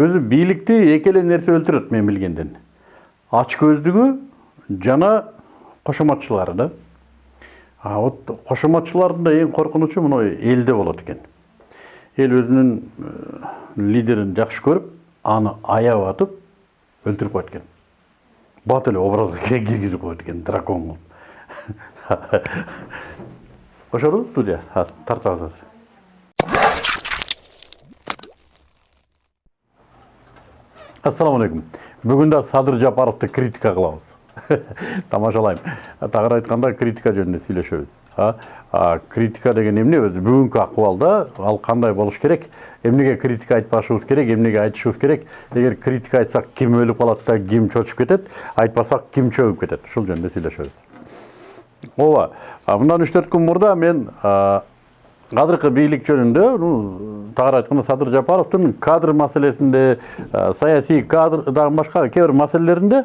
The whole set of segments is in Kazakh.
өзү бийликти эки эле нерсе өлтүрөт мен билгенден ачкөздүгү жана кошоматчылары да а вот кошоматчылардын да эң коркунучу мына элде болот экен эл өзүнүн лидерин жакшы көрүп аны аябап атып өлтүрүп коет экен бат эле образга киргизип коет экен дракон кылып кошорбу студия тартабыз азыр ассалому алейкум. Бүгүн да садыр жапаровду критика кылабыз тамашалайм тагыраак айтканда критика жөнүндө сүйлөшөбүз критика деген эмне өзү бүгүнкү акыбалда ал кандай болуш керек? Эмнеге критика айтпашыбыз керек эмнеге айтышыбыз керек? Эгер критика айтсак ким өлүп калат да ким чочуп кетет айтпасак ким чөгүп кетет ушул жөнүндө сүйлөшөбүз ооба мындан үч төрт күн мурда мен азыркы бийлик жөнүндө тагыраак айтканда садыр жапаровдун кадр маселесинде саясий кадр дагы башка кээ бир маселелеринде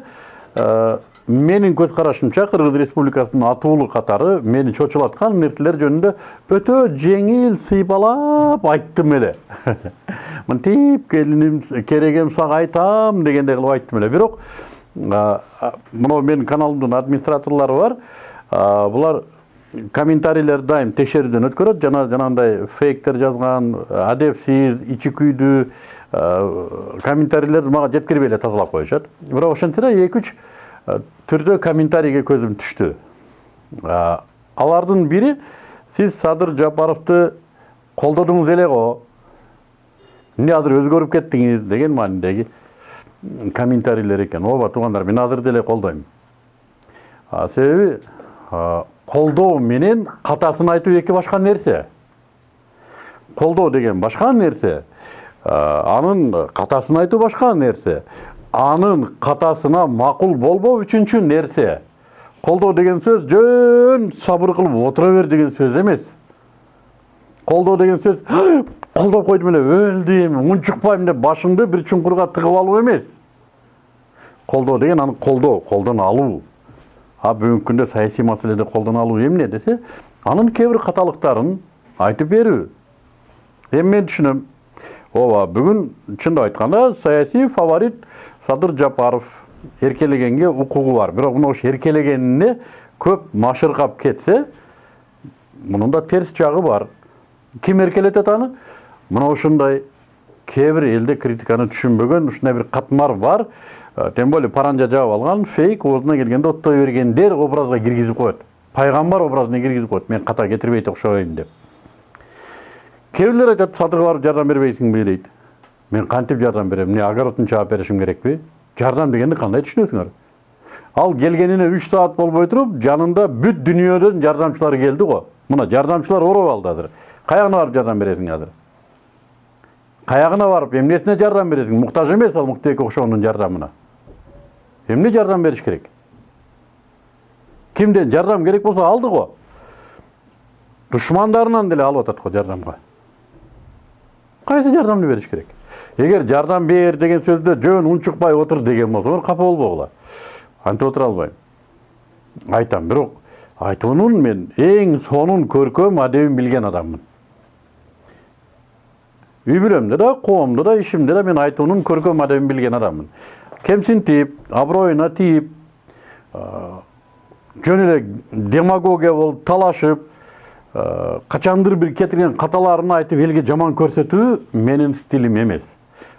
менин көз карашымча кыргыз республикасынын атуулу катары мени чочулаткан нерселер жөнүндө өтө жеңил сыйпалап айттым эле мынтип келиним керегем сага айтам дегендей кылып айттым эле бирок мына менин каналымдын администраторлору бар булар комментарийлер дайым текшерүүдөн өткөрөт. Жана жанагындай фейктер жазган адепсиз ичи күйдүү комментарийлер мага жеткирбей эле тазалап коюшат. Бирок ошентсе да эки үч түрдө комментарийге көзүм түштү. Алардын бири сиз садыр жапаровду колдодуңуз эле го? Эмне азыр өзгөрүп кеттиңиз деген маанидеги комментарийлер экен. Ооба туугандар мен азыр деле колдойм. Себеби колдоо менен катасын айтуу эки башка нерсе колдоо деген башка нерсе анын катасын айтуу башка нерсе анын катасына макул болбоо үчүнчү нерсе колдоо деген сөз жөн сабыр кылып отура бер деген сөз эмес колдоо деген сөз колдоп койдум эле өлдүм унчукпайм деп башыңды бир чуңкурга тыгып алуу эмес колдоо деген аны колдоо колдон алуу а бүгүнкү күндө саясий маселеде колдон алуу эмне десе анын кээ бир каталыктарын айтып берүү эми мен түшүнөм ооба бүгүн чындап айтканда саясий фаворит садыр жапаров эркелегенге укугу бар. Бирок мына ошо эркелегенине көп машыркап кетсе мунун да терс жагы бар. Ким эркелетет аны? Мына ушундай кээ бир элде критиканы түшүнбөгөн ушундай бир катмар бар. Тем более паранжа жаап алган фейк оозуна келгенде оттой бергендер образга киргизип коет. Пайгамбар образына киргизип коет. Мен ката кетирбейт окшобойм деп. Кээ бирлер айтат садырга барып жардам бербейсиңби дейт. Мен кантип жардам берем? Эмне огородун чаап беришим керекпи жардам дегенди кандай түшүнөсүңөр? Ал келгенине үч саат болбой туруп жанында бүт дүйнөдөн жардамчылар келди го. Мына жардамчылар ороп алды азыр. Каягына барып жардам бересиң азыр? Каягына барып эмнесине жардам бересиң? Муктаж эмес ал муктубек ошондун жардамына эмне жардам бериш керек кимден жардам керек болсо алды го душмандарынан деле алып атат го жардамга кайсы жардамды бериш керек эгер жардам бер деген сөздө жөн унчукпай отур деген болсоңор капа болбогула антип отура албайм айтам бирок айтуунун мен эң сонун көркөм адебин билген адаммын үй да коомдо да ишимде да мен айтуунун көркөм адебин билген адаммын кемсинтип аброюна тийип жөн эле демагогия болуп талашып качандыр бир кетирген каталарын айтып элге жаман көрсөтүү менин стилим эмес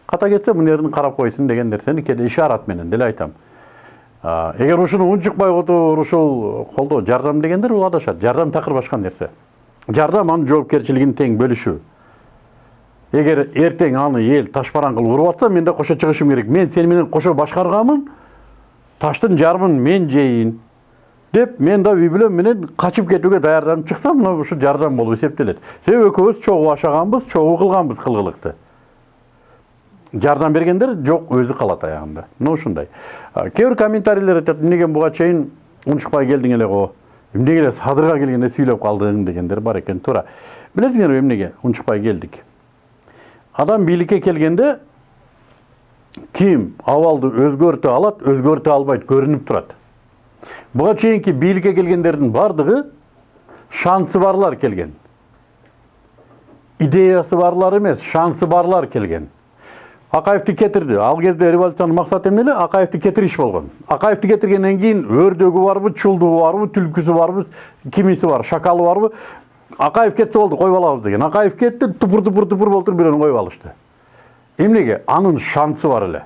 ката кетсе мына жерин карап койсун деген нерсени кээде ишарат менен деле айтам эгер ушуну унчукпай отур ушул колдоо жардам дегендер бул адашат жардам такыр башка нерсе жардам анын жоопкерчилигин тең бөлүшүү эгер эртең аны эл ташбаран кылып уруп атса мен да кошо чыгышым керек. Мен сени менен кошо башкарганмын таштын жарымын мен жейин деп мен да үй бүлөм менен качып кетүүгө даярданып чыксам мына ушу жардам болуп эсептелет себеби экөөбүз чогуу ашаганбыз чогуу кылганбыз кылгылыкты жардам бергендер жок өзү калат аягында мына ушундай кээ бир комментарийлер айтат эмнеге буга чейин унчукпай келдиң эле го эмнеге эле садырга келгенде сүйлөп калдың дегендер бар экен туура билесиңерби эмнеге унчукпай келдик адам бийликке келгенде ким абалды өзгөртө алат өзгөртө албайт көрүнүп турат буга чейинки бийликке келгендердин баардыгы шансы барлар келген. Идеясы барлар эмес шансы барлар келген. Акаевди кетирди ал кезде революциянын максаты эмне эле акаевди кетириш болгон акаевди кетиргенден кийин өрдөгү барбы чулдугу барбы түлкүсү барбы кимиси бар шакалы барбы акаев кетсе болду коюп алабыз деген. Акаев кетти тупур тупур тупур болуп туруп бирөөнү коюп алышты эмнеге анын шансы бар эле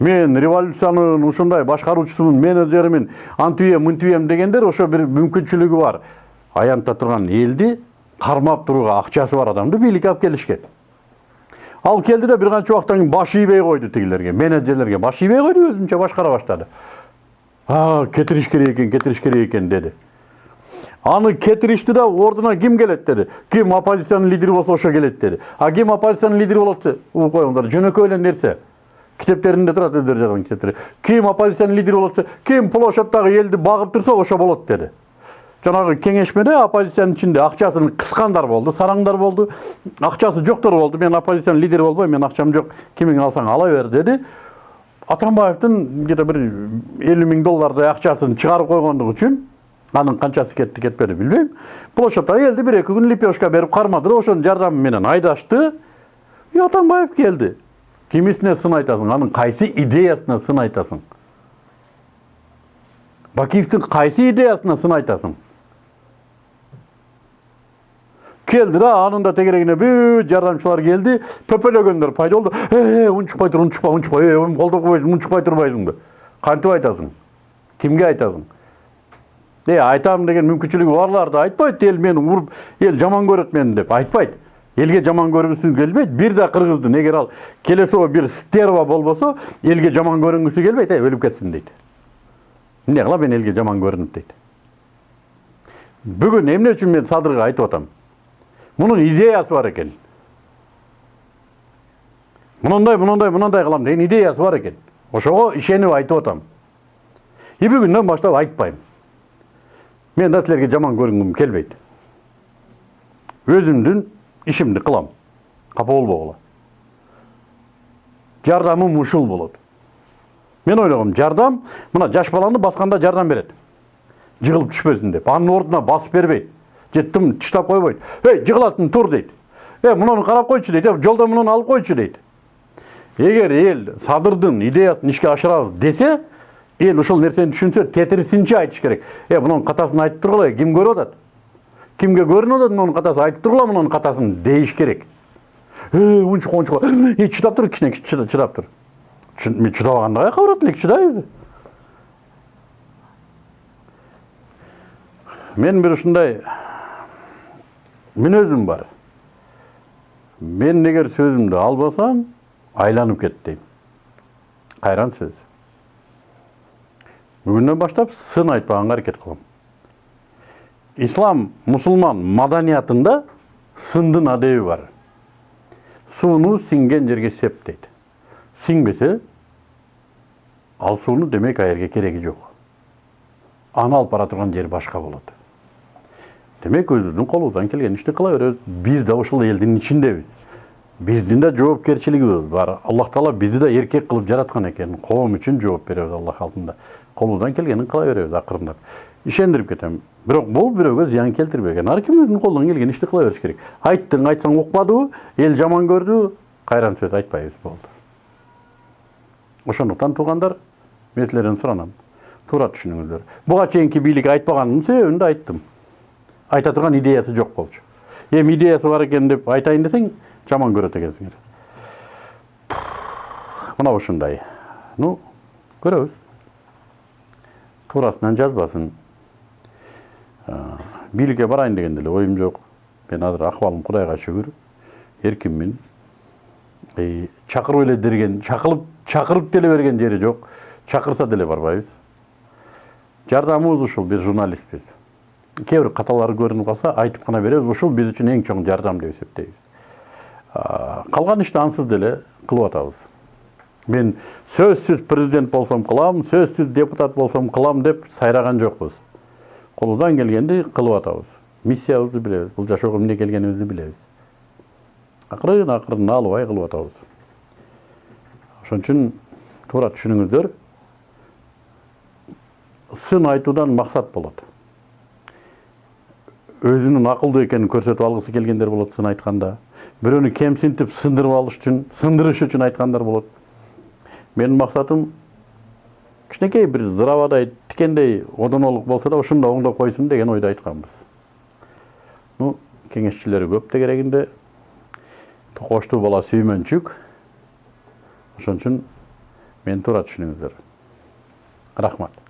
мен революциянын ушундай башкаруучусумун менеджеримин антибем мынтибем дегендер ошо бир мүмкүнчүлүгү бар. Аянтта турган элди кармап турууга акчасы бар адамды бийликке алып келишкен ал келди да бир канча убакыттан кийин баш ийбей койду тигилерге менеджерлерге. Баш ийбей койду өзүнчө башкара баштады а кетириш керек экен кетириш керек экен деди аны кетиришти да ордуна ким келет деди ким оппозициянын лидери болсо ошо келет деди а ким оппозициянын лидери болот угуп коюңдар жөнөкөй эле нерсе китептеринде турат өздөрү жазган китептер ким оппозициянын лидери болот ким площадьтагы элди багып турса ошо болот деди жанагы кеңешмеде оппозициянын ичинде акчасын кыскандар болду сараңдар болду акчасы жоктор болду мен оппозициянын лидери болбойм менин акчам жок кимиң алсаң ала бер деди атамбаевдин где то бир элүү миң доллардай акчасын чыгарып койгондугу үчүн анын канчасы кетти кетпеди билбейм площадьтагы элди бир эки күн лепешка берип кармады да ошонун жардамы менен айдашты и атамбаев келди кимисине сын айтасың анын кайсы идеясына сын айтасың бакиевдин кайсы идеясына сын айтасың келди да анын да тегерегине бүт жардамчылар келди пөпөлөгөндөр пайда болду э унчукпай тур унчукпа унчукпа колдоп койбойсуң унчукпай турбайсыңбы кантип айтасың кимге айтасың е айтам деген мүмкүнчүлүгү барлар да айтпайт эл мени уруп эл жаман көрөт мени деп айтпайт элге жаман көргүсү келбейт бир да кыргыздын эгер ал келесоо бир стерва болбосо элге жаман көрүнгүсү келбейт э өлүп кетсин дейт эмне мен элге жаман көрүнүп дейт бүгүн эмне үчүн мен садырга айтып атам мунун идеясы бар экен мындай мындай мындай кылам деген идеясы бар экен ошого ишенип айтып атам и бүгүндөн баштап айтпайм мен да силерге жаман көрүнгүм келбейт өзүмдүн ишимди кылам капа болбогула жардамым ушул болот мен ойлогом жардам мына жаш баланы басканда жардам берет жыгылып түшпөсүн деп анын ордуна басып бербейт же тым тыштап койбойт эй жыгыласың тур дейт э муну карап койчу дейт э жолдон алып койчу дейт эгер эл садырдын идеясын ишке ашырабыз десе эл ушул нерсени түшүнсө тетирисинче айтыш керек. Э мунун катасын айтып тургула ким көрүп атат? Кимге көрүнүп атат мунун катасы айтып тургула мунун катасын дейиш керек. Э унчукпа унчукпа э чыдап тур кичине чыдап тур. Мен чыдабаганда каяка барат элек чыдайбыз менин бир ушундай мүнөзүм бар. Мен эгер сөзүмдү албасам айланып кет дейм. Кайран сөз. Бүгүнөн баштап сын айтпаганга аракет кылам ислам мусулман маданиятында сындын адеби бар. Сууну сиңген жерге сеп сиңбесе ал сууну демек ал жерге кереги жок аны алып бара турган жер башка болот демек өзүбүздүн колубуздан келген ишти кыла беребиз биз да ушул элдин ичиндебиз биздин да жоопкерчилигибиз бар аллах таала бизди да эркек кылып жараткан экен коом үчүн жооп беребиз аллах алдында колубуздан келгенин кыла беребиз акырындап ишендирип кетем бирок бул бирөөгө зыян келтирбеген ар ким өзүнүн колунан келген ишти кыла бериш керек айттың айтсаң укпадыбы эл жаман көрдү кайран сөз айтпайбыз болду ошондуктан туугандар мен силерден суранам туура түшүнүңүздөр буга чейинки бийлик айтпаганымдын себебин да айттым айта турган идеясы жок болчу эми идеясы бар экен деп айтайын десең жаман көрөт экенсиңер мына ушундай. Ну көрөбүз. Туурасынан жазбасын. Бийликке барайын деген деле оюм жок. Мен азыр акыбалым кудайга шүгүр. Эркинмин чакырып эле берген чакылып чакырып деле берген жери жок. Чакырса деле барбайбыз. Жардамыбыз ушул биз журналистпиз кээ бир каталары көрүнүп калса айтып гана беребиз ушул биз үчүн эң чоң жардам деп эсептейбиз. Калган ишти ансыз деле кылып атабыз мен сөзсүз президент болсом кылам сөзсүз депутат болсом кылам деп сайраган жокпуз колубуздан келгенди кылып атабыз миссиябызды билебиз бул жашоого эмне келгенибизди билебиз акырын акырын наалыбай кылып атабыз ошон үчүн туура түшүнүңүздөр сын айтуудан максат болот өзүнүн акылдуу экенин көрсөтүп алгысы келгендер болот сын айтканда бирөөнү кемсинтип сындырып алыш үчүн сындырыш үчүн айткандар болот менин максатым кичинекей бир зыравадай тикендей одонолук болсо да ушуну да оңдоп койсун деген ойдо айтканбыз ну кеңешчилери көп тегерегинде токоштуу бала сүймөнчүк ошон үчүн мени туура түшүнүңүздөр рахмат.